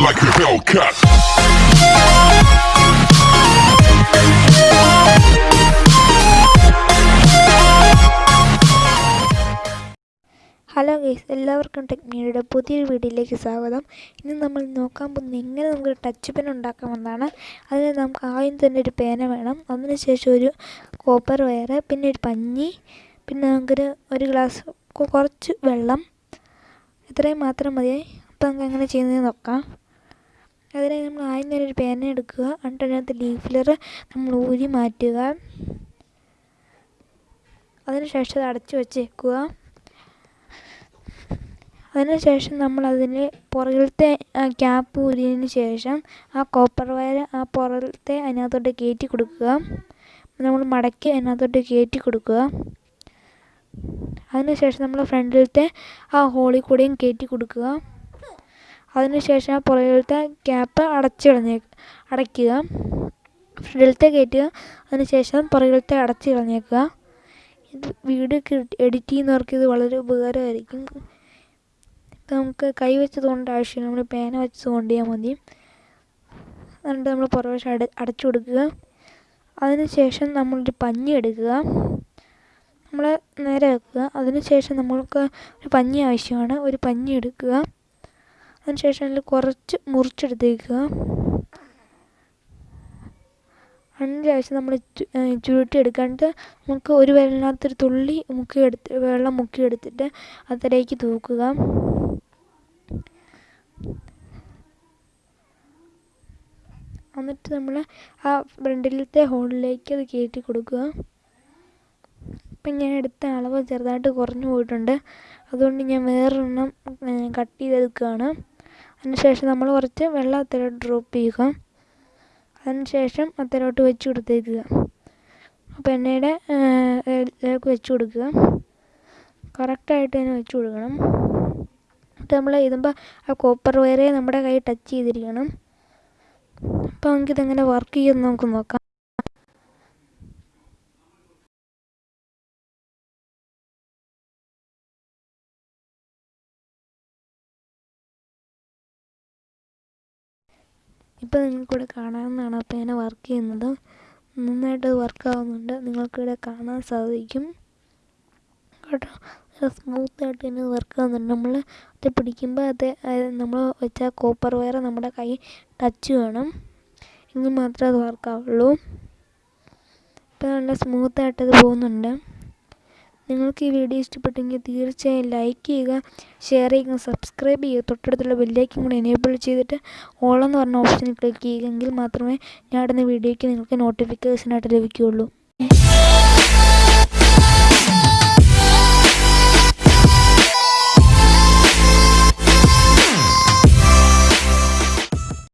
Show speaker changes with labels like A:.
A: like a Hellcat.
B: Hello guys എല്ലാവർക്കും ടെക്നിയുടെ പുതിയൊരു വീഡിയോയിലേക്ക് സ്വാഗതം. ഇന്ന് നമ്മൾ നോക്കാൻ പോകുന്നത് എങ്ങനെ നമുക്ക് ടച്ച് പെൻ ഉണ്ടാക്കാമെന്നാണ് അതിന് നമുക്ക് ആദ്യം തന്നെ ഒരു പേന വേണം. അതിനുശേഷം ഒരു കോപ്പർ വയർ പിന്നെ ഒരു പഞ്ഞി പിന്നെ നമുക്കൊരു ഒരു ഗ്ലാസ് കുറച്ച് വെള്ളം. ഇത്രയും മാത്രം മതിയായി അപ്പോൾ നമുക്ക് എങ്ങനെ ചെയ്യുന്നത് നോക്കാം. അതിന് നമ്മൾ ആദ്യം തന്നെ ഒരു പേന എടുക്കുക. എന്നിട്ട് ലീഫ്ലർ നമ്മൾ ഊരി മാറ്റുക. അതിനുശേഷം അത് അടച്ചു വെച്ചേക്കുക. അതിനുശേഷം നമ്മൾ അതിന് പുറകിലത്തെ ക്യാപ്പ് ഊരിയതിന് ശേഷം ആ കോപ്പർ വയർ ആ പുറകിലത്തെ അതിനകത്തോട്ട് കയറ്റി കൊടുക്കുക. നമ്മൾ മടക്കി അതിനകത്തോട്ട് കയറ്റി കൊടുക്കുക. അതിനുശേഷം നമ്മൾ ഫ്രണ്ടിലത്തെ ആ ഹോളിൽ കൂടെയും കയറ്റി കൊടുക്കുക. അതിനുശേഷം ആ പുറകിലത്തെ ക്യാപ്പ് അടച്ചു കളഞ്ഞേ അടയ്ക്കുക. ഫ്രണ്ടിലത്തെ കയറ്റുക അതിനുശേഷം പുറകിലത്തെ അടച്ചു കളഞ്ഞേക്കുക. ഇത് വീഡിയോ ഒക്കെ എഡിറ്റ് ചെയ്യുന്നവർക്ക് ഇത് വളരെ ഉപകാരമായിരിക്കും. ഇപ്പം നമുക്ക് കൈ വെച്ചത് കൊണ്ട് ആവശ്യമില്ല നമ്മൾ പേന വെച്ചത് കൊണ്ട് ചെയ്യാൻ മതി. എന്നിട്ട് നമ്മൾ പുറവശം അട അടച്ചു കൊടുക്കുക. അതിനുശേഷം നമ്മളൊരു പഞ്ഞി എടുക്കുക. നമ്മൾ നേരെ വെക്കുക. അതിനുശേഷം നമ്മൾക്ക് ഒരു പഞ്ഞി ആവശ്യമാണ്. ഒരു പഞ്ഞി എടുക്കുക. അതിനുശേഷം അതിൽ കുറച്ച് മുറിച്ചെടുത്തേക്കുക. അതിനുശേഷം നമ്മൾ ചുരുട്ടി എടുക്കാണ്ട് നമുക്ക് ഒരു വിരലിനകത്തൊരു തുള്ളി മുക്കി എടുത്ത് വെള്ളം മുക്കി എടുത്തിട്ട് അതിലേക്ക് തൂക്കുക. എന്നിട്ട് നമ്മൾ ആ ഫ്രണ്ടിലത്തെ ഹോളിലേക്ക് അത് കയറ്റി കൊടുക്കുക. ഇപ്പം ഞാൻ എടുത്ത അളവ് ചെറുതായിട്ട് കുറഞ്ഞു പോയിട്ടുണ്ട്. അതുകൊണ്ട് ഞാൻ വേറൊരെണ്ണം കട്ട് ചെയ്തെടുക്കുകയാണ്. അതിനുശേഷം നമ്മൾ കുറച്ച് വെള്ളം അതിലോട്ട് ഡ്രോപ്പ് ചെയ്യുക. അതിനുശേഷം അതിലോട്ട് വെച്ച് കൊടുത്തേക്കുക. അപ്പോൾ എണ്ണയുടെ ഇതിലേക്ക് വെച്ച് കൊടുക്കുക. കറക്റ്റായിട്ട് തന്നെ വെച്ച് കൊടുക്കണം. എന്നിട്ട് നമ്മൾ ഇതുമ്പോൾ ആ കോപ്പർ വയറേ നമ്മുടെ കൈ ടച്ച് ചെയ്തിരിക്കണം. അപ്പോൾ നമുക്കിതെങ്ങനെ വർക്ക് ചെയ്യുമെന്ന് നമുക്ക് നോക്കാം. ഇപ്പോൾ നിങ്ങൾക്കിവിടെ കാണാവുന്നതാണ്. അപ്പോൾ ഞാൻ വർക്ക് ചെയ്യുന്നത്. നന്നായിട്ട് വർക്കാവുന്നുണ്ട് നിങ്ങൾക്കിവിടെ കാണാൻ സാധിക്കും. കേട്ടോ? സ്മൂത്തായിട്ട് തന്നെ വർക്ക് ആവുന്നുണ്ട്. നമ്മൾ അത് പിടിക്കുമ്പോൾ അത് നമ്മൾ വെച്ച കോപ്പർ വയർ നമ്മുടെ കൈ ടച്ച് വേണം. എങ്കിൽ മാത്രമേ അത് വർക്കാവുള്ളൂ ഇപ്പോൾ നല്ല സ്മൂത്തായിട്ട് അത് പോകുന്നുണ്ട്. നിങ്ങൾക്ക് ഈ വീഡിയോ ഇഷ്ടപ്പെട്ടെങ്കിൽ തീർച്ചയായും ലൈക്ക് ചെയ്യുക ഷെയർ ചെയ്യുക സബ്സ്ക്രൈബ് ചെയ്യുക. തൊട്ടടുത്തുള്ള ബെല്ലൈക്കും കൂടി എനേബിൾ ചെയ്തിട്ട് ഓൾ എന്ന് പറഞ്ഞ ഓപ്ഷനിൽ ക്ലിക്ക് ചെയ്യുമെങ്കിൽ മാത്രമേ ഞാൻ ഇടുന്ന വീഡിയോയ്ക്ക് നിങ്ങൾക്ക് നോട്ടിഫിക്കേഷനായിട്ട് ലഭിക്കുകയുള്ളൂ.